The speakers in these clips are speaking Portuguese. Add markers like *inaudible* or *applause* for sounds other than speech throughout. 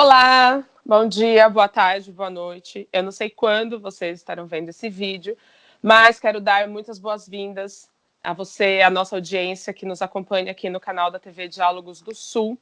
Olá, bom dia, boa tarde, boa noite. Eu não sei quando vocês estarão vendo esse vídeo, mas quero dar muitas boas-vindas a você, a nossa audiência que nos acompanha aqui no canal da TV Diálogos do Sul.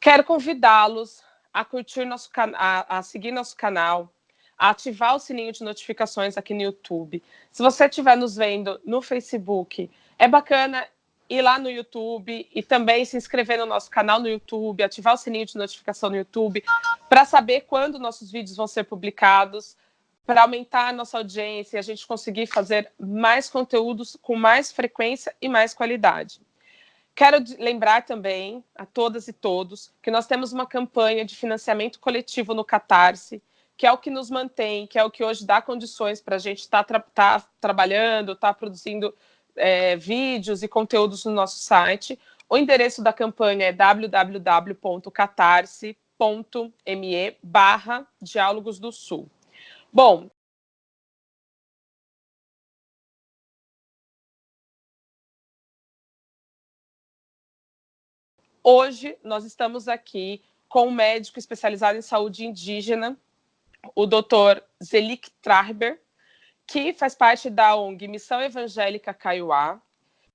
Quero convidá-los a curtir nosso canal, a seguir nosso canal, a ativar o sininho de notificações aqui no YouTube. Se você estiver nos vendo no Facebook, é bacana ir lá no YouTube e também se inscrever no nosso canal no YouTube, ativar o sininho de notificação no YouTube, para saber quando nossos vídeos vão ser publicados, para aumentar a nossa audiência e a gente conseguir fazer mais conteúdos com mais frequência e mais qualidade. Quero lembrar também a todas e todos que nós temos uma campanha de financiamento coletivo no Catarse, que é o que nos mantém, que é o que hoje dá condições para a gente estar tá tra tá trabalhando, estar tá produzindo é, vídeos e conteúdos no nosso site. O endereço da campanha é www.catarse.me barra Diálogos do Sul. Bom, hoje nós estamos aqui com um médico especializado em saúde indígena, o doutor Zelik Trarber, que faz parte da ONG Missão Evangélica Kaiowá,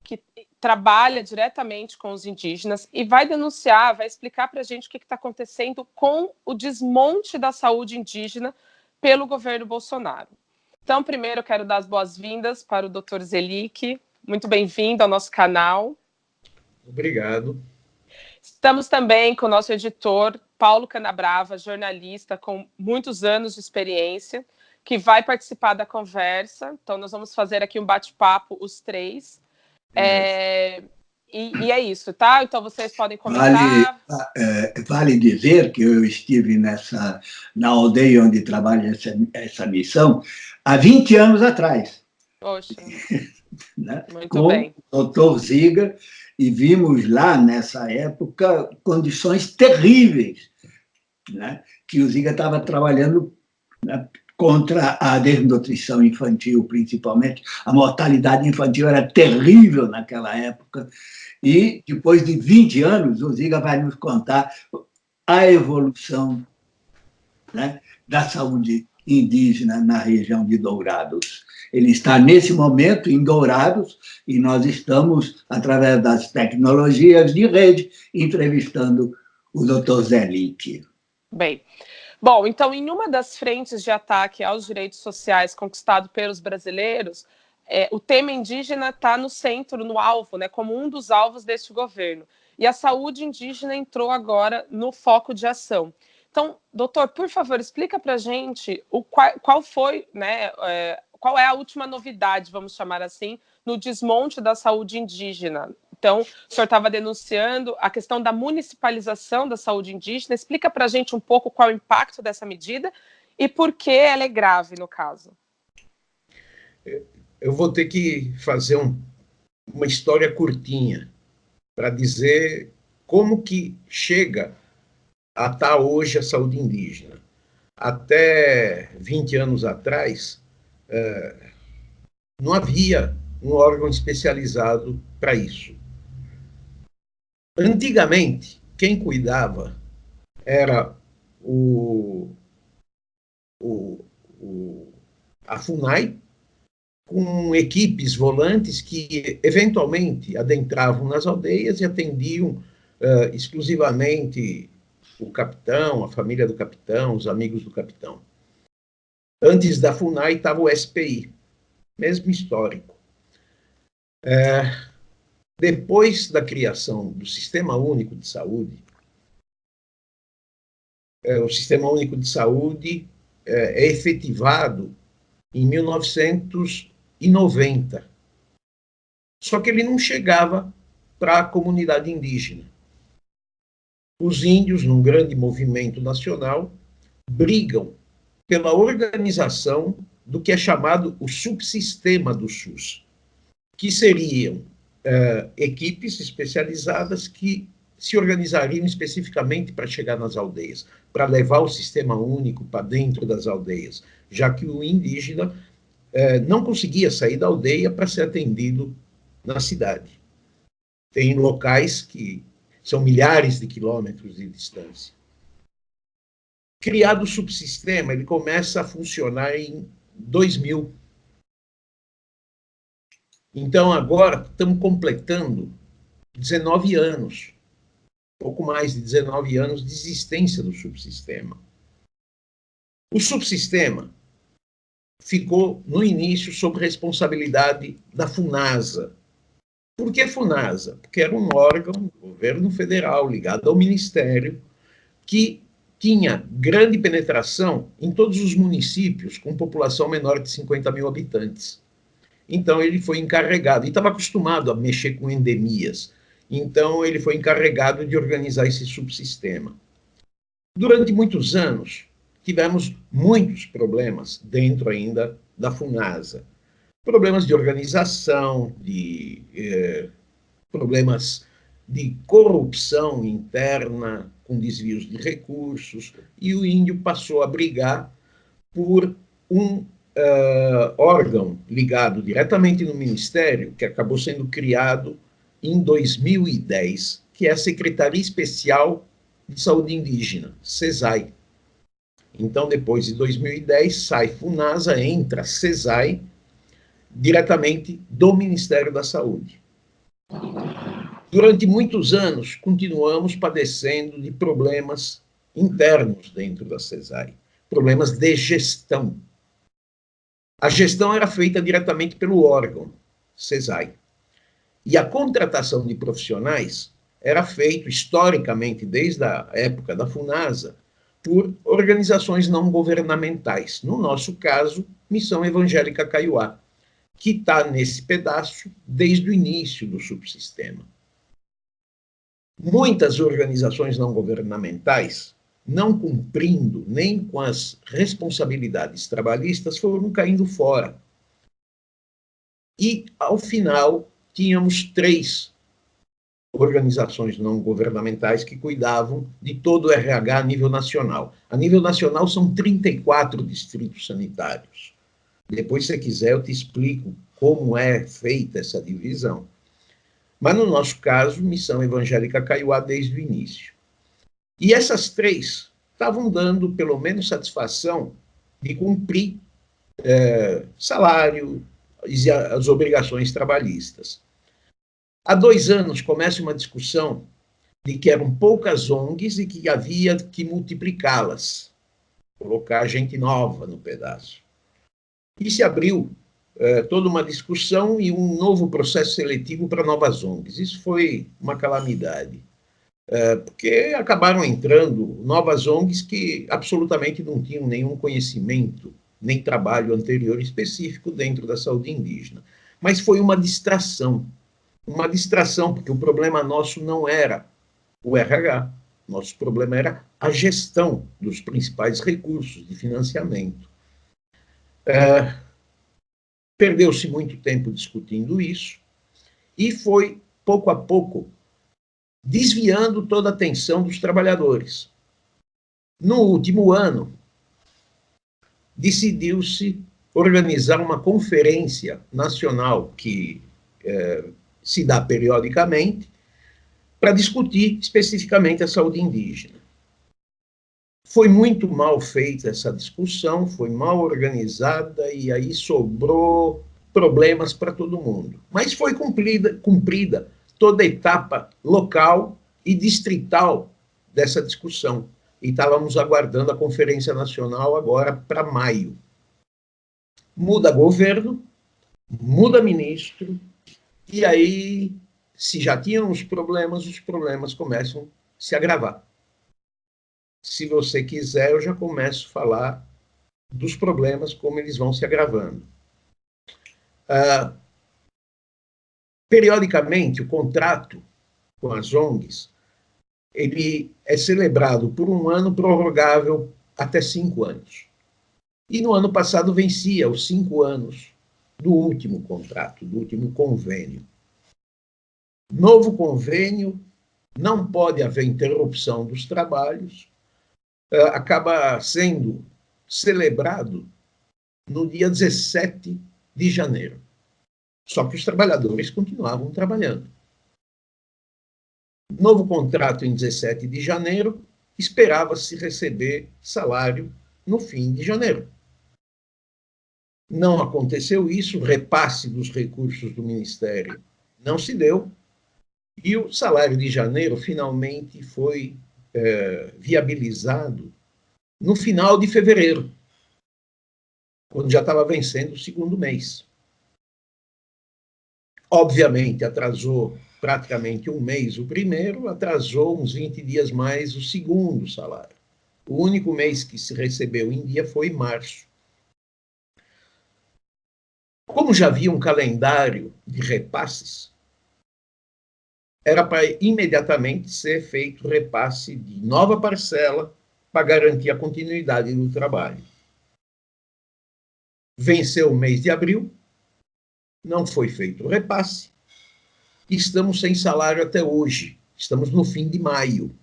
que trabalha diretamente com os indígenas e vai denunciar, vai explicar para a gente o que está acontecendo com o desmonte da saúde indígena pelo governo Bolsonaro. Então, primeiro, eu quero dar as boas-vindas para o Dr. Zelik. Muito bem-vindo ao nosso canal. Obrigado. Estamos também com o nosso editor, Paulo Canabrava, jornalista com muitos anos de experiência, que vai participar da conversa. Então, nós vamos fazer aqui um bate-papo, os três. É, e, e, é isso, tá? Então, vocês podem comentar. Vale, é, vale dizer que eu estive nessa, na aldeia onde trabalha essa, essa missão há 20 anos atrás. Poxa, *laughs* né? muito com bem. o doutor Ziga, e vimos lá, nessa época, condições terríveis, né? que o Ziga estava trabalhando né, contra a desnutrição infantil, principalmente. A mortalidade infantil era terrível naquela época. E, depois de 20 anos, o Ziga vai nos contar a evolução né, da saúde indígena na região de Dourados. Ele está, nesse momento, em Dourados, e nós estamos, através das tecnologias de rede, entrevistando o doutor Zé. Bem, Bom, então, em uma das frentes de ataque aos direitos sociais conquistado pelos brasileiros, é, o tema indígena está no centro, no alvo, né, como um dos alvos deste governo. E a saúde indígena entrou agora no foco de ação. Então, doutor, por favor, explica para a gente o, qual, qual foi, né, é, qual é a última novidade, vamos chamar assim, no desmonte da saúde indígena então, o senhor estava denunciando a questão da municipalização da saúde indígena. Explica para a gente um pouco qual é o impacto dessa medida e por que ela é grave no caso. Eu vou ter que fazer um, uma história curtinha para dizer como que chega a estar hoje a saúde indígena. Até 20 anos atrás, é, não havia um órgão especializado para isso. Antigamente, quem cuidava era o, o, o, a FUNAI, com equipes volantes que eventualmente adentravam nas aldeias e atendiam uh, exclusivamente o capitão, a família do capitão, os amigos do capitão. Antes da FUNAI estava o SPI, mesmo histórico. É, depois da criação do Sistema Único de Saúde, é, o Sistema Único de Saúde é, é efetivado em 1990. Só que ele não chegava para a comunidade indígena. Os índios, num grande movimento nacional, brigam pela organização do que é chamado o subsistema do SUS, que seriam uh, equipes especializadas que se organizariam especificamente para chegar nas aldeias, para levar o sistema único para dentro das aldeias, já que o indígena uh, não conseguia sair da aldeia para ser atendido na cidade. Tem locais que são milhares de quilômetros de distância. Criado o subsistema, ele começa a funcionar em 2000. Então, agora, estamos completando 19 anos, pouco mais de 19 anos de existência do subsistema. O subsistema ficou, no início, sob responsabilidade da FUNASA. Por que FUNASA? Porque era um órgão do governo federal ligado ao Ministério que tinha grande penetração em todos os municípios com população menor de 50 mil habitantes. Então, ele foi encarregado, e estava acostumado a mexer com endemias, então ele foi encarregado de organizar esse subsistema. Durante muitos anos, tivemos muitos problemas dentro ainda da FUNASA. Problemas de organização, de eh, problemas de corrupção interna, com desvios de recursos, e o índio passou a brigar por um uh, órgão ligado diretamente no Ministério, que acabou sendo criado em 2010, que é a Secretaria Especial de Saúde Indígena, CESAI. Então, depois de 2010, sai FUNASA, entra CESAI, diretamente do Ministério da Saúde. Durante muitos anos, continuamos padecendo de problemas internos dentro da CESAI, problemas de gestão. A gestão era feita diretamente pelo órgão, CESAI. E a contratação de profissionais era feita historicamente, desde a época da FUNASA, por organizações não governamentais. No nosso caso, Missão Evangélica Caiuá, que está nesse pedaço desde o início do subsistema. Muitas organizações não governamentais, não cumprindo nem com as responsabilidades trabalhistas, foram caindo fora. E, ao final, tínhamos três organizações não governamentais que cuidavam de todo o RH a nível nacional. A nível nacional são 34 distritos sanitários. Depois, se quiser, eu te explico como é feita essa divisão. Mas, no nosso caso, Missão Evangélica Caiuá desde o início. E essas três estavam dando, pelo menos, satisfação de cumprir é, salário e as obrigações trabalhistas. Há dois anos começa uma discussão de que eram poucas ONGs e que havia que multiplicá-las, colocar gente nova no pedaço. E se abriu é, toda uma discussão e um novo processo seletivo para novas ONGs. Isso foi uma calamidade, porque acabaram entrando novas ONGs que absolutamente não tinham nenhum conhecimento, nem trabalho anterior específico dentro da saúde indígena. Mas foi uma distração, uma distração, porque o problema nosso não era o RH, nosso problema era a gestão dos principais recursos de financiamento. É, Perdeu-se muito tempo discutindo isso e foi, pouco a pouco, desviando toda a atenção dos trabalhadores. No último ano, decidiu-se organizar uma conferência nacional que é, se dá periodicamente para discutir especificamente a saúde indígena. Foi muito mal feita essa discussão, foi mal organizada e aí sobrou problemas para todo mundo. Mas foi cumprida, cumprida toda a etapa local e distrital dessa discussão. E estávamos aguardando a Conferência Nacional agora para maio. Muda governo, muda ministro, e aí, se já tinham os problemas, os problemas começam a se agravar se você quiser, eu já começo a falar dos problemas, como eles vão se agravando. Uh, periodicamente, o contrato com as ONGs, ele é celebrado por um ano prorrogável até cinco anos. E no ano passado vencia os cinco anos do último contrato, do último convênio. Novo convênio, não pode haver interrupção dos trabalhos, uh, acaba sendo celebrado no dia 17 de janeiro. Só que os trabalhadores continuavam trabalhando. Novo contrato em 17 de janeiro, esperava-se receber salário no fim de janeiro. Não aconteceu isso, repasse dos recursos do Ministério não se deu, e o salário de janeiro finalmente foi é, viabilizado no final de fevereiro, quando já estava vencendo o segundo mês. Obviamente, atrasou praticamente um mês o primeiro, atrasou uns 20 dias mais o segundo salário. O único mês que se recebeu em dia foi março. Como já havia um calendário de repasses, era para imediatamente ser feito repasse de nova parcela para garantir a continuidade do trabalho. Venceu o mês de abril, não foi feito o repasse, estamos sem salário até hoje, estamos no fim de maio.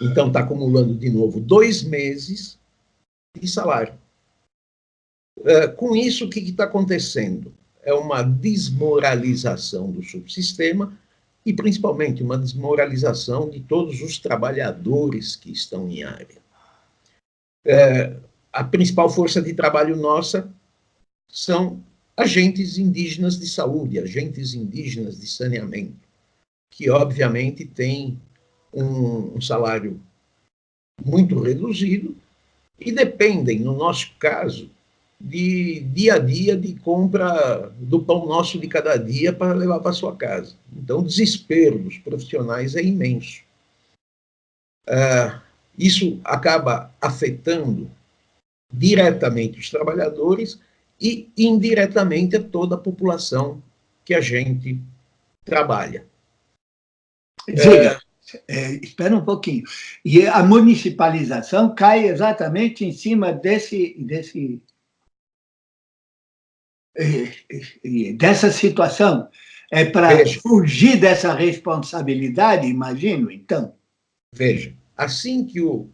Então está acumulando de novo dois meses de salário. É, com isso, o que está acontecendo? É uma desmoralização do subsistema e, principalmente, uma desmoralização de todos os trabalhadores que estão em área. É, a principal força de trabalho nossa são agentes indígenas de saúde, agentes indígenas de saneamento, que, obviamente, têm um, um salário muito reduzido e dependem, no nosso caso, de dia a dia de compra do pão nosso de cada dia para levar para sua casa. Então, o desespero dos profissionais é imenso. Uh, isso acaba afetando diretamente os trabalhadores e indiretamente a toda a população que a gente trabalha. Diga, é, é, espera um pouquinho. E a municipalização cai exatamente em cima desse, desse dessa situação é para fugir dessa responsabilidade, imagino, então? Veja, assim que o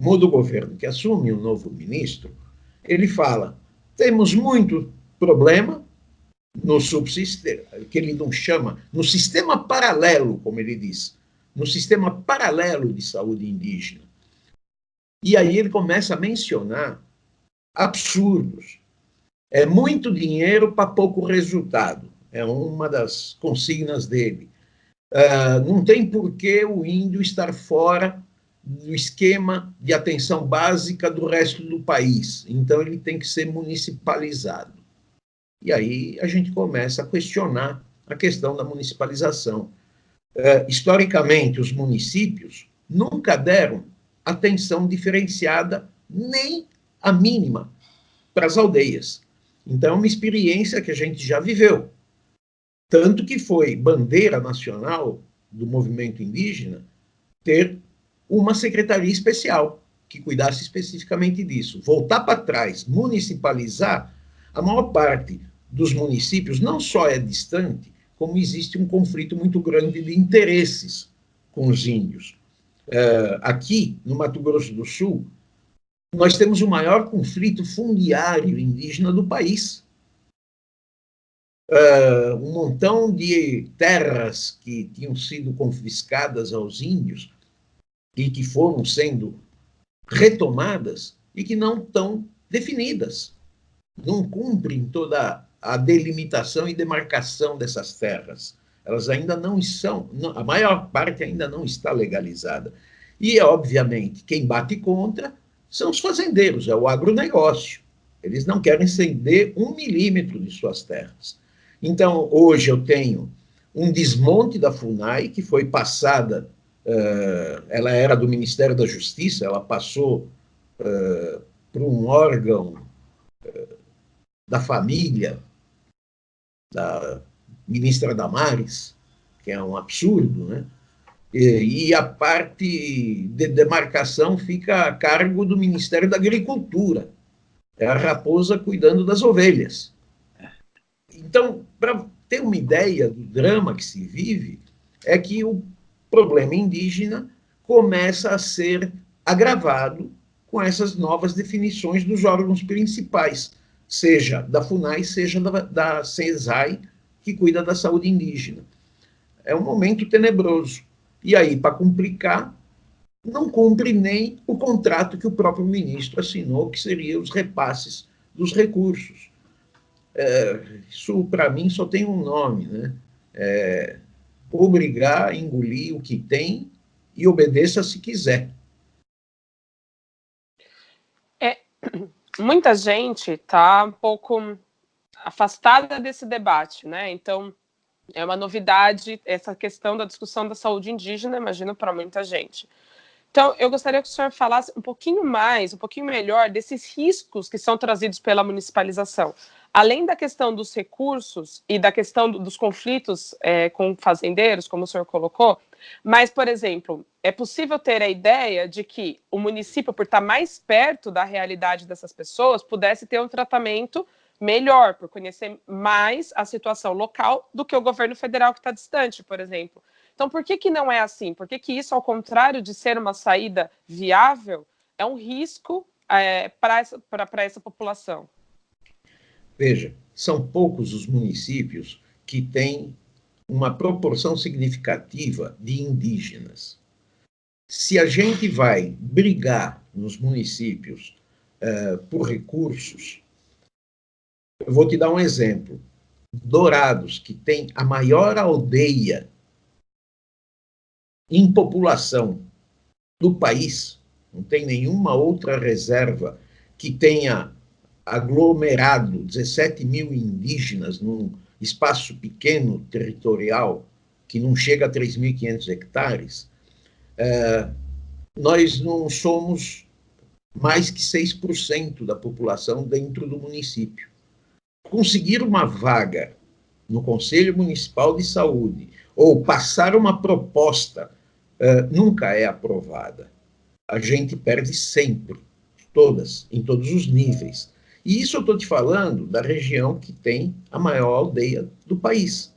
muda o governo, que assume um novo ministro, ele fala, temos muito problema no subsistema, que ele não chama, no sistema paralelo, como ele diz, no sistema paralelo de saúde indígena. E aí ele começa a mencionar absurdos, é muito dinheiro para pouco resultado. É uma das consignas dele. Uh, não tem por que o índio estar fora do esquema de atenção básica do resto do país. Então, ele tem que ser municipalizado. E aí a gente começa a questionar a questão da municipalização. Uh, historicamente, os municípios nunca deram atenção diferenciada, nem a mínima, para as aldeias. Então, é uma experiência que a gente já viveu. Tanto que foi bandeira nacional do movimento indígena ter uma secretaria especial que cuidasse especificamente disso. Voltar para trás, municipalizar, a maior parte dos municípios não só é distante, como existe um conflito muito grande de interesses com os índios. Uh, aqui, no Mato Grosso do Sul, nós temos o maior conflito fundiário indígena do país. Uh, um montão de terras que tinham sido confiscadas aos índios e que foram sendo retomadas e que não estão definidas. Não cumprem toda a delimitação e demarcação dessas terras. Elas ainda não são, a maior parte ainda não está legalizada. E, obviamente, quem bate contra são os fazendeiros, é o agronegócio. Eles não querem ceder um milímetro de suas terras. Então, hoje eu tenho um desmonte da FUNAI, que foi passada, uh, ela era do Ministério da Justiça, ela passou uh, para um órgão uh, da família, da ministra Damares, que é um absurdo, né? E a parte de demarcação fica a cargo do Ministério da Agricultura. É a raposa cuidando das ovelhas. Então, para ter uma ideia do drama que se vive, é que o problema indígena começa a ser agravado com essas novas definições dos órgãos principais, seja da FUNAI, seja da, da CESAI, que cuida da saúde indígena. É um momento tenebroso. E aí, para complicar, não cumpre nem o contrato que o próprio ministro assinou, que seria os repasses dos recursos. É, isso, para mim, só tem um nome, né? É, obrigar engolir o que tem e obedeça se quiser. É, *clears throat* muita gente está um pouco afastada desse debate, né? Então, é uma novidade essa questão da discussão da saúde indígena, imagino, para muita gente. Então, eu gostaria que o senhor falasse um pouquinho mais, um pouquinho melhor desses riscos que são trazidos pela municipalização. Além da questão dos recursos e da questão dos conflitos é, com fazendeiros, como o senhor colocou, mas, por exemplo, é possível ter a ideia de que o município, por estar mais perto da realidade dessas pessoas, pudesse ter um tratamento melhor, por conhecer mais a situação local do que o governo federal que está distante, por exemplo. Então, por que, que não é assim? Por que, que isso, ao contrário de ser uma saída viável, é um risco é, para essa, essa população? Veja, são poucos os municípios que têm uma proporção significativa de indígenas. Se a gente vai brigar nos municípios uh, por recursos, eu vou te dar um exemplo. Dourados, que tem a maior aldeia em população do país, não tem nenhuma outra reserva que tenha aglomerado 17 mil indígenas num espaço pequeno territorial, que não chega a 3.500 hectares, é, nós não somos mais que 6% da população dentro do município. Conseguir uma vaga no Conselho Municipal de Saúde ou passar uma proposta uh, nunca é aprovada. A gente perde sempre, todas, em todos os níveis. E isso eu estou te falando da região que tem a maior aldeia do país.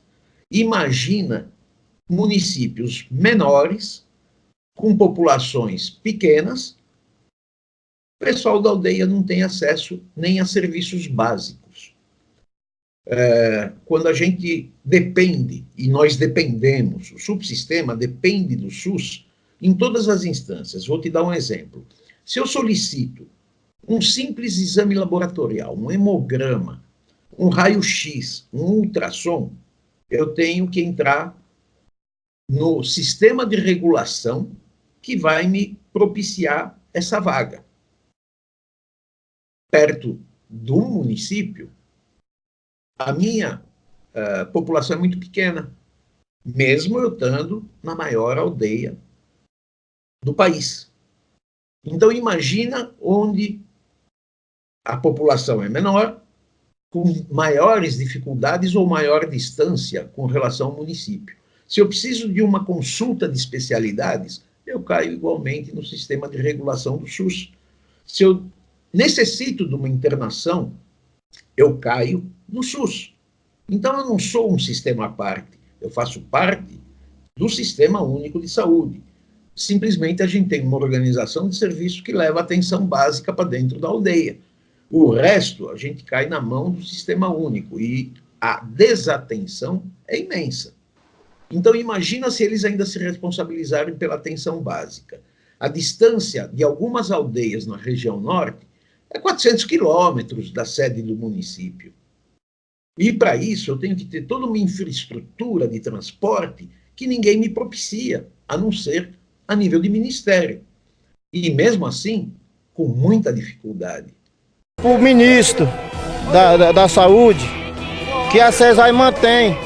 Imagina municípios menores, com populações pequenas, o pessoal da aldeia não tem acesso nem a serviços básicos. É, quando a gente depende, e nós dependemos, o subsistema depende do SUS em todas as instâncias. Vou te dar um exemplo. Se eu solicito um simples exame laboratorial, um hemograma, um raio-x, um ultrassom, eu tenho que entrar no sistema de regulação que vai me propiciar essa vaga. Perto do município, a minha uh, população é muito pequena, mesmo eu estando na maior aldeia do país. Então, imagina onde a população é menor, com maiores dificuldades ou maior distância com relação ao município. Se eu preciso de uma consulta de especialidades, eu caio igualmente no sistema de regulação do SUS. Se eu necessito de uma internação, eu caio no SUS. Então, eu não sou um sistema à parte, eu faço parte do Sistema Único de Saúde. Simplesmente a gente tem uma organização de serviço que leva atenção básica para dentro da aldeia. O resto, a gente cai na mão do sistema único e a desatenção é imensa. Então, imagina se eles ainda se responsabilizarem pela atenção básica. A distância de algumas aldeias na região norte é 400 quilômetros da sede do município. E, para isso, eu tenho que ter toda uma infraestrutura de transporte que ninguém me propicia, a não ser a nível de ministério. E, mesmo assim, com muita dificuldade o ministro da, da, da, Saúde que a CESAI mantém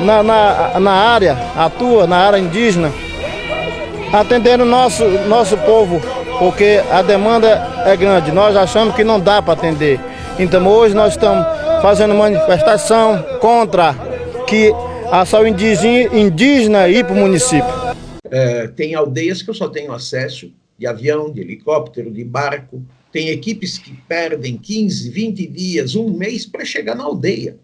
na, na, na área, atua na área indígena, atendendo nosso, nosso povo, porque a demanda é grande. Nós achamos que não dá para atender. Então hoje nós estamos fazendo manifestação contra que a saúde indígena, indígena ir para o município. É, tem aldeias que eu só tenho acesso de avião, de helicóptero, de barco, tem equipes que perdem 15, 20 dias, um mês para chegar na aldeia.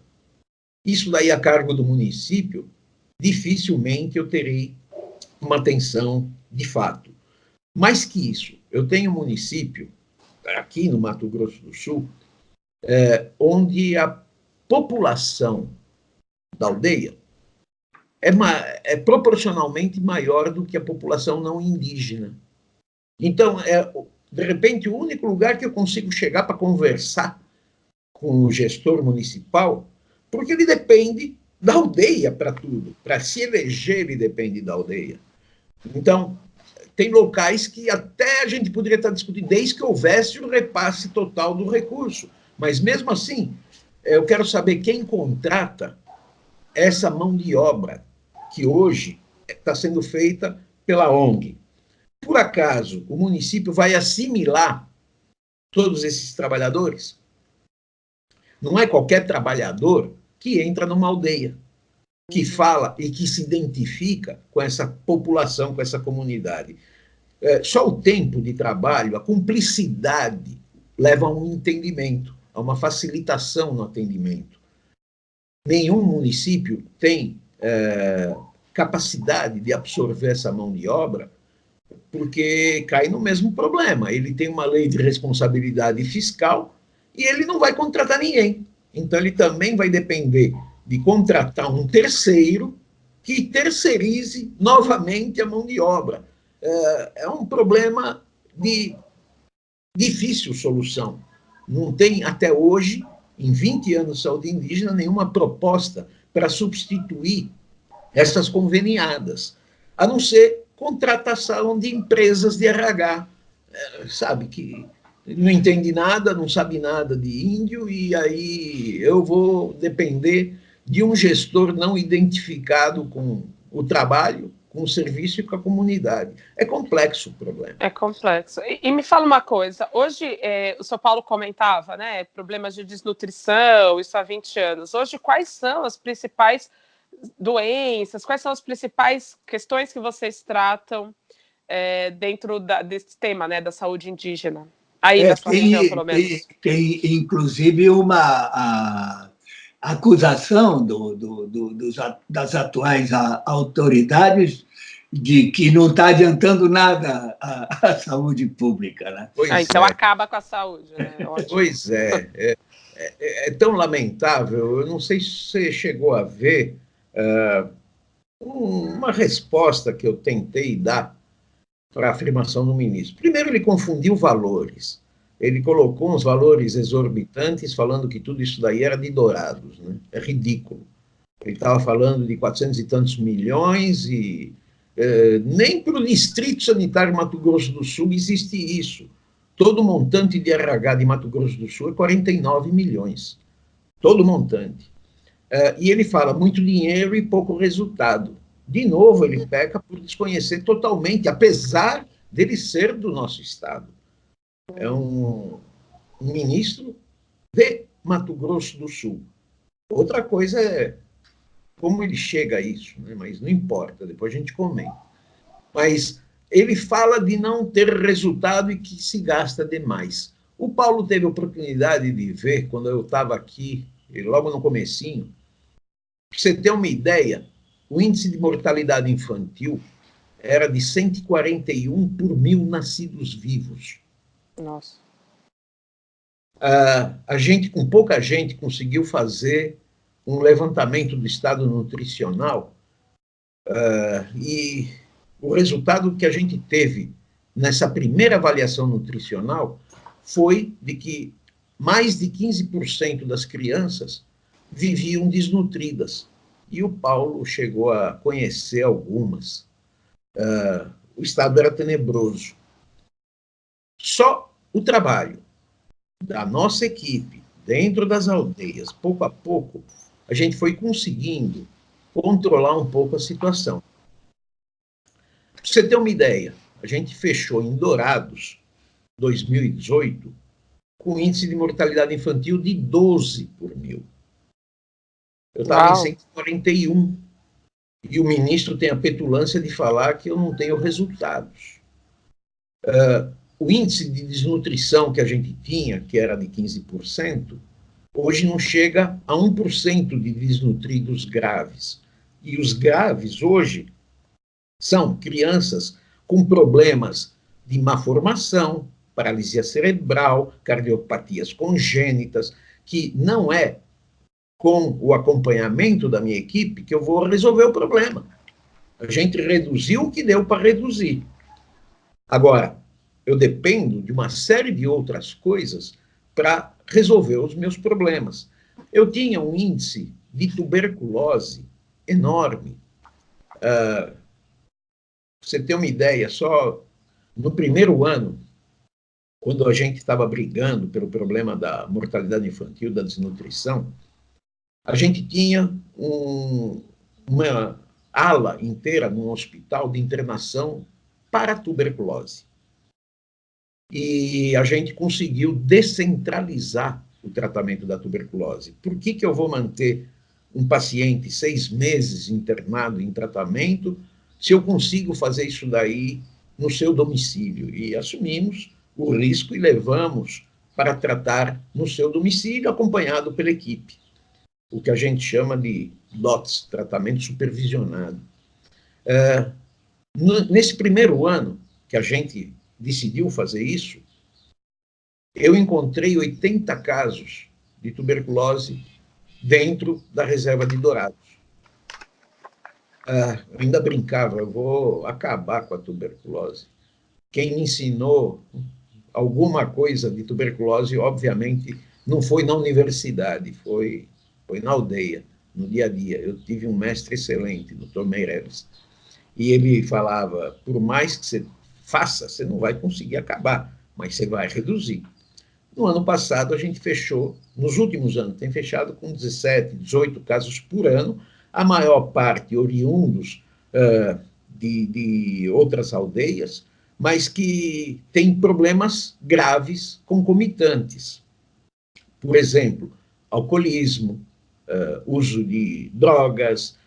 Isso daí a cargo do município, dificilmente eu terei uma atenção de fato. Mais que isso, eu tenho um município, aqui no Mato Grosso do Sul, é, onde a população da aldeia é, é proporcionalmente maior do que a população não indígena. Então, é, de repente, o único lugar que eu consigo chegar para conversar com o gestor municipal, porque ele depende da aldeia para tudo. Para se eleger, ele depende da aldeia. Então, tem locais que até a gente poderia estar discutindo, desde que houvesse o repasse total do recurso. Mas, mesmo assim, eu quero saber quem contrata essa mão de obra que hoje está sendo feita pela ONG. Por acaso, o município vai assimilar todos esses trabalhadores? Não é qualquer trabalhador que entra numa aldeia, que fala e que se identifica com essa população, com essa comunidade. É, só o tempo de trabalho, a cumplicidade, leva a um entendimento, a uma facilitação no atendimento. Nenhum município tem é, capacidade de absorver essa mão de obra porque cai no mesmo problema. Ele tem uma lei de responsabilidade fiscal e ele não vai contratar ninguém. Então, ele também vai depender de contratar um terceiro que terceirize novamente a mão de obra. É, é um problema de difícil solução. Não tem, até hoje, em 20 anos de saúde indígena, nenhuma proposta para substituir essas conveniadas, a não ser contratação de empresas de RH, é, sabe, que não entende nada, não sabe nada de índio, e aí eu vou depender de um gestor não identificado com o trabalho, com o serviço e com a comunidade. É complexo o problema. É complexo. E, e me fala uma coisa, hoje é, o São Paulo comentava, né, problemas de desnutrição, isso há 20 anos. Hoje, quais são as principais doenças, quais são as principais questões que vocês tratam é, dentro da, desse tema né, da saúde indígena? Aí, é, tem, região, pelo menos. Tem, tem inclusive, uma a, acusação do, do, do, dos, das atuais autoridades de que não está adiantando nada a, a, saúde pública. Né? Ah, então é. acaba com a saúde. Né? Pois é, é, é, é, tão lamentável. Eu não sei se você chegou a ver uh, uma resposta que eu tentei dar para a afirmação do ministro. Primeiro, ele confundiu valores. Ele colocou uns valores exorbitantes, falando que tudo isso daí era de dourados. Né? É ridículo. Ele estava falando de 400 e tantos milhões e eh, nem para o Distrito Sanitário Mato Grosso do Sul existe isso. Todo montante de RH de Mato Grosso do Sul é 49 milhões. Todo montante. Uh, e ele fala muito dinheiro e pouco resultado. De novo, ele peca por desconhecer totalmente, apesar dele ser do nosso Estado. É um, ministro de Mato Grosso do Sul. Outra coisa é como ele chega a isso, né? mas não importa, depois a gente comenta. Mas ele fala de não ter resultado e que se gasta demais. O Paulo teve a oportunidade de ver, quando eu estava aqui, logo no comecinho, para você ter uma ideia, o índice de mortalidade infantil era de 141 por mil nascidos vivos. Nossa. Uh, a gente, com pouca gente, conseguiu fazer um levantamento do estado nutricional uh, e o resultado que a gente teve nessa primeira avaliação nutricional foi de que mais de 15% das crianças viviam desnutridas. E o Paulo chegou a conhecer algumas. Uh, o estado era tenebroso. Só o trabalho da nossa equipe dentro das aldeias, pouco a pouco, a gente foi conseguindo controlar um pouco a situação. Para você ter uma ideia, a gente fechou em Dourados, 2018, com índice de mortalidade infantil de 12 por mil. Eu estava em 141. E o ministro tem a petulância de falar que eu não tenho resultados. Uh, o índice de desnutrição que a gente tinha, que era de 15%, hoje não chega a 1% de desnutridos graves. E os graves hoje são crianças com problemas de má formação, paralisia cerebral, cardiopatias congênitas, que não é com o acompanhamento da minha equipe, que eu vou resolver o problema. A gente reduziu o que deu para reduzir. Agora, eu dependo de uma série de outras coisas para resolver os meus problemas. Eu tinha um índice de tuberculose enorme. Uh, você tem uma ideia, só no primeiro ano, quando a gente estava brigando pelo problema da mortalidade infantil, da desnutrição, a gente tinha um, uma ala inteira num hospital de internação para tuberculose. E a gente conseguiu descentralizar o tratamento da tuberculose. Por que, que eu vou manter um paciente seis meses internado em tratamento se eu consigo fazer isso daí no seu domicílio? E assumimos o risco e levamos para tratar no seu domicílio, acompanhado pela equipe. O que a gente chama de DOTS, tratamento supervisionado. É, nesse primeiro ano que a gente decidiu fazer isso, eu encontrei 80 casos de tuberculose dentro da reserva de Dourados. Ah, ainda brincava, eu vou acabar com a tuberculose. Quem me ensinou alguma coisa de tuberculose, obviamente, não foi na universidade, foi, foi na aldeia, no dia a dia. Eu tive um mestre excelente, Dr. Meireles, e ele falava, por mais que você faça, você não vai conseguir acabar, mas você vai reduzir. No ano passado, a gente fechou, nos últimos anos, tem fechado com 17, 18 casos por ano, a maior parte oriundos uh, de, de outras aldeias, mas que têm problemas graves concomitantes. Por exemplo, alcoolismo, uh, uso de drogas,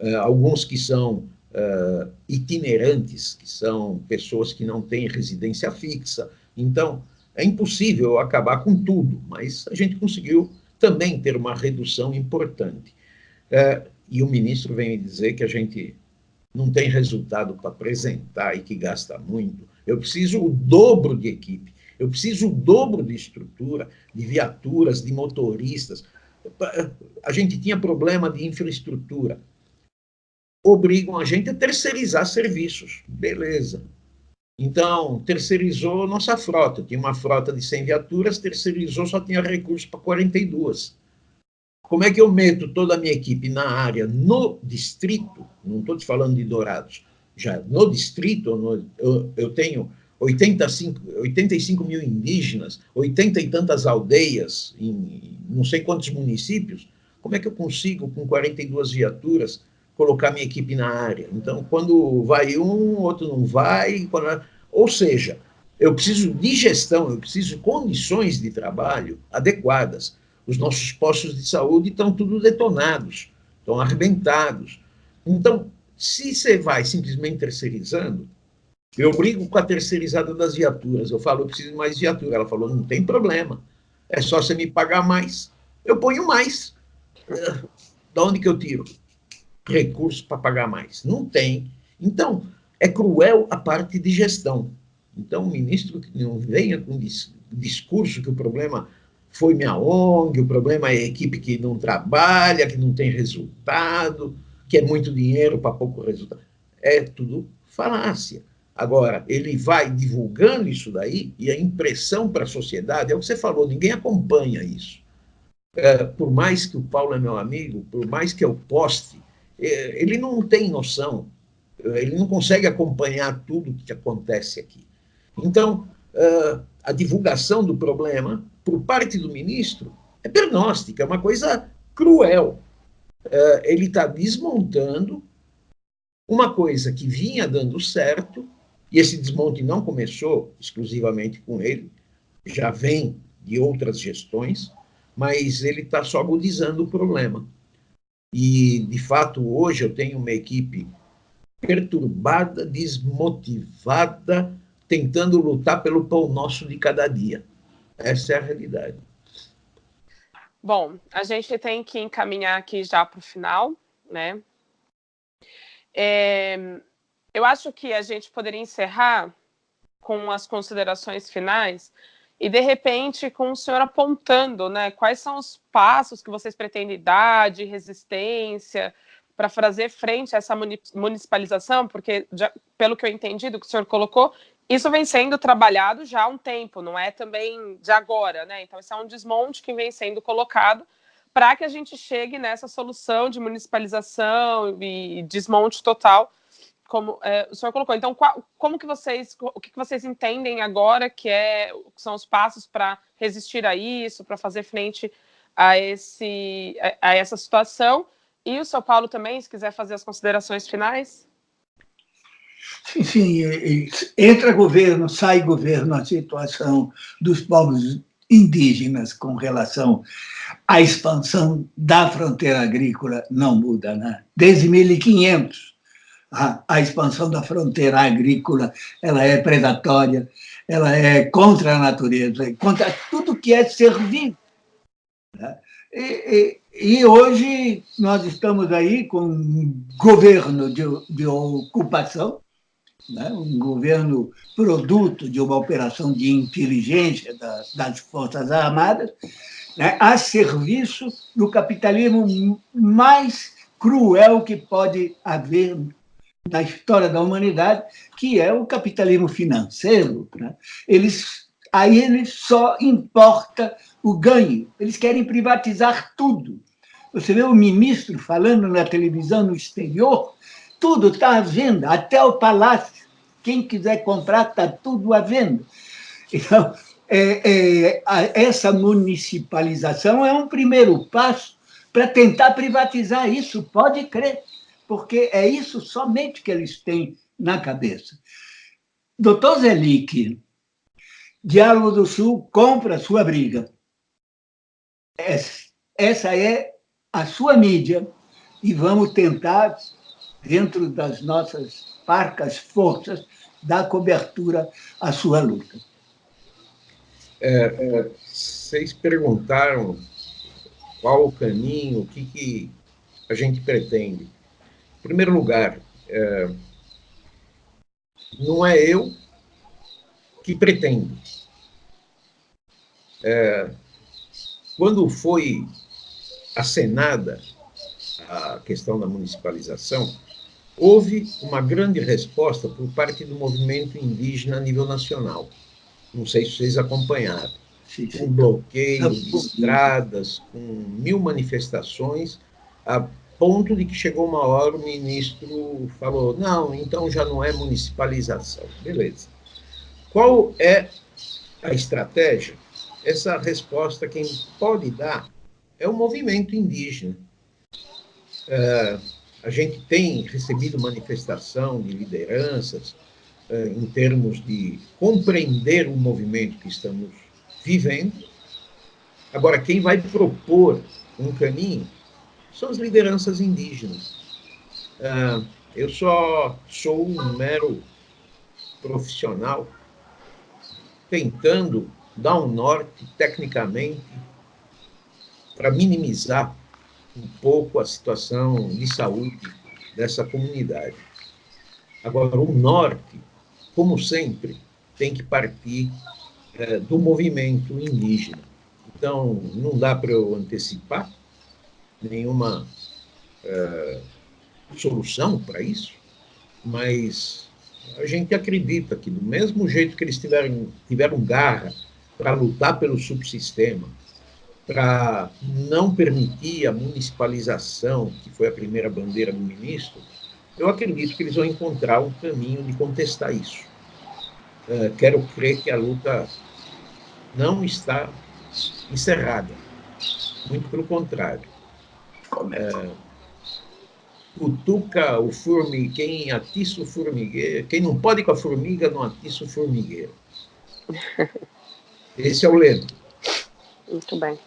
uh, alguns que são uh, itinerantes, que são pessoas que não têm residência fixa. Então, é impossível acabar com tudo, mas a gente conseguiu também ter uma redução importante. Uh, e o ministro vem me dizer que a gente não tem resultado para apresentar e que gasta muito. Eu preciso o dobro de equipe, eu preciso o dobro de estrutura, de viaturas, de motoristas. A gente tinha problema de infraestrutura obrigam a gente a terceirizar serviços. Beleza. Então, terceirizou nossa frota. Tinha uma frota de 100 viaturas, terceirizou, só tinha recurso para 42. Como é que eu meto toda a minha equipe na área, no distrito, não estou te falando de Dourados, já no distrito, no, eu, eu, tenho 85, 85 mil indígenas, 80 e tantas aldeias, em não sei quantos municípios, como é que eu consigo, com 42 viaturas, colocar minha equipe na área. Então, quando vai um, outro não vai. Quando... Ou seja, eu preciso de gestão, eu preciso de condições de trabalho adequadas. Os nossos postos de saúde estão tudo detonados, estão arrebentados. Então, se você vai simplesmente terceirizando, eu brigo com a terceirizada das viaturas. Eu falo, eu preciso de mais viatura. Ela falou, não tem problema. É só você me pagar mais. Eu ponho mais. Da onde que eu tiro? Recursos para pagar mais. Não tem. Então, é cruel a parte de gestão. Então, o ministro não venha com discurso que o problema foi minha ONG, o problema é a equipe que não trabalha, que não tem resultado, que é muito dinheiro para pouco resultado. É tudo falácia. Agora, ele vai divulgando isso daí, e a impressão para a sociedade, é o que você falou, ninguém acompanha isso. É, por mais que o Paulo é meu amigo, por mais que eu poste ele não tem noção, ele não consegue acompanhar tudo o que acontece aqui. Então, a divulgação do problema, por parte do ministro, é pernóstica, é uma coisa cruel. Ele está desmontando uma coisa que vinha dando certo, e esse desmonte não começou exclusivamente com ele, já vem de outras gestões, mas ele está só agudizando o problema. E, de fato, hoje eu tenho uma equipe perturbada, desmotivada, tentando lutar pelo pão nosso de cada dia. Essa é a realidade. Bom, a gente tem que encaminhar aqui já para o final, né? É, eu acho que a gente poderia encerrar com as considerações finais e de repente com o senhor apontando, né, quais são os passos que vocês pretendem dar de resistência para fazer frente a essa municipalização, porque já, pelo que eu entendi do que o senhor colocou, isso vem sendo trabalhado já há um tempo, não é também de agora, né? Então, esse é um desmonte que vem sendo colocado para que a gente chegue nessa solução de municipalização e desmonte total, como é, o senhor colocou. Então, qual, como que vocês, o que, vocês entendem agora que, é, que são os passos para resistir a isso, para fazer frente a, esse, a, a essa situação? E o São Paulo também, se quiser fazer as considerações finais. Sim, sim. Entra governo, sai governo, a situação dos povos indígenas com relação à expansão da fronteira agrícola não muda, né? Desde 1500, a, a expansão da fronteira agrícola ela é predatória, ela é contra a natureza, contra tudo que é ser vivo. Né? E, e, e, hoje nós estamos aí com um governo de, de ocupação, né? um governo produto de uma operação de inteligência das, das Forças Armadas, né? a serviço do capitalismo mais cruel que pode haver na história da humanidade, que é o capitalismo financeiro. Né? Eles, a eles só importa o ganho, eles querem privatizar tudo. Você vê o ministro falando na televisão no exterior, tudo está à venda, até o palácio. Quem quiser comprar, está tudo à venda. Então, é, é, essa municipalização é um primeiro passo para tentar privatizar isso, pode crer, porque é isso somente que eles têm na cabeça. Doutor Zelic, Diálogo do Sul compra sua briga. Essa é a sua mídia e vamos tentar dentro das nossas parcas forças, dar cobertura à sua luta. É, é, vocês perguntaram qual o caminho, o que, que a gente pretende. Primeiro lugar, é, não é eu que pretendo. É, quando foi acenada a questão da municipalização, houve uma grande resposta por parte do movimento indígena a nível nacional. Não sei se vocês acompanharam. Sim, sim. Com bloqueio de estradas, com mil manifestações, a ponto de que chegou uma hora o ministro falou, não, então já não é municipalização. Beleza. Qual é a estratégia? Essa resposta quem pode dar é o movimento indígena. É, a gente tem recebido manifestação de lideranças uh, em termos de compreender o movimento que estamos vivendo. Agora, quem vai propor um caminho são as lideranças indígenas. Uh, eu só sou um mero profissional tentando dar um norte, tecnicamente, para minimizar um pouco a situação de saúde dessa comunidade. Agora, o norte, como sempre, tem que partir é, do movimento indígena. Então, não dá para eu antecipar nenhuma é, solução para isso, mas a gente acredita que, do mesmo jeito que eles tiveram, tiveram garra para lutar pelo subsistema, para não permitir a municipalização, que foi a primeira bandeira do ministro, eu acredito que eles vão encontrar um caminho de contestar isso. Uh, quero crer que a luta não está encerrada, muito pelo contrário. Uh, cutuca o formigueiro, quem atiça o formigueiro, quem não pode com a formiga, não atiça o formigueiro. *laughs* Esse é o lema. Muito bem.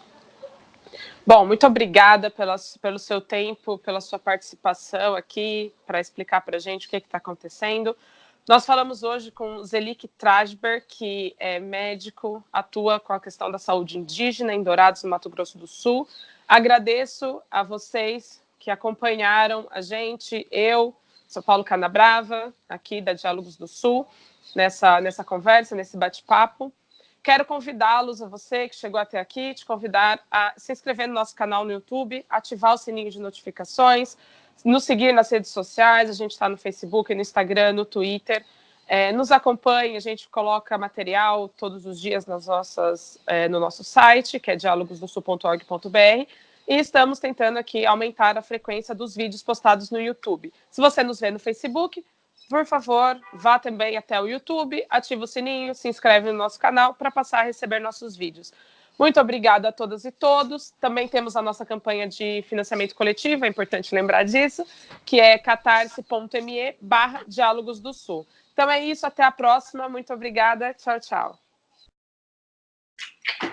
Bom, muito obrigada pela, pelo seu tempo, pela sua participação aqui, para explicar para a gente o que está acontecendo. Nós falamos hoje com Zelik Trasber, que é médico, atua com a questão da saúde indígena em Dourados, no Mato Grosso do Sul. Agradeço a vocês que acompanharam a gente, eu, sou Paulo Canabrava, aqui da Diálogos do Sul, nessa, nessa conversa, nesse bate-papo. Quero convidá-los, a você que chegou até aqui, te convidar a se inscrever no nosso canal no YouTube, ativar o sininho de notificações, nos seguir nas redes sociais, a gente está no Facebook, no Instagram, no Twitter. É, nos acompanhe, a gente coloca material todos os dias nas nossas, é, no nosso site, que é dialogosdosul.org.br, e estamos tentando aqui aumentar a frequência dos vídeos postados no YouTube. Se você nos vê no Facebook, por favor, vá também até o YouTube, ative o sininho, se inscreve no nosso canal para passar a receber nossos vídeos. Muito obrigada a todas e todos. Também temos a nossa campanha de financiamento coletivo, é importante lembrar disso, que é catarse.me barra Diálogos do Sul. Então é isso, até a próxima. Muito obrigada. Tchau, tchau.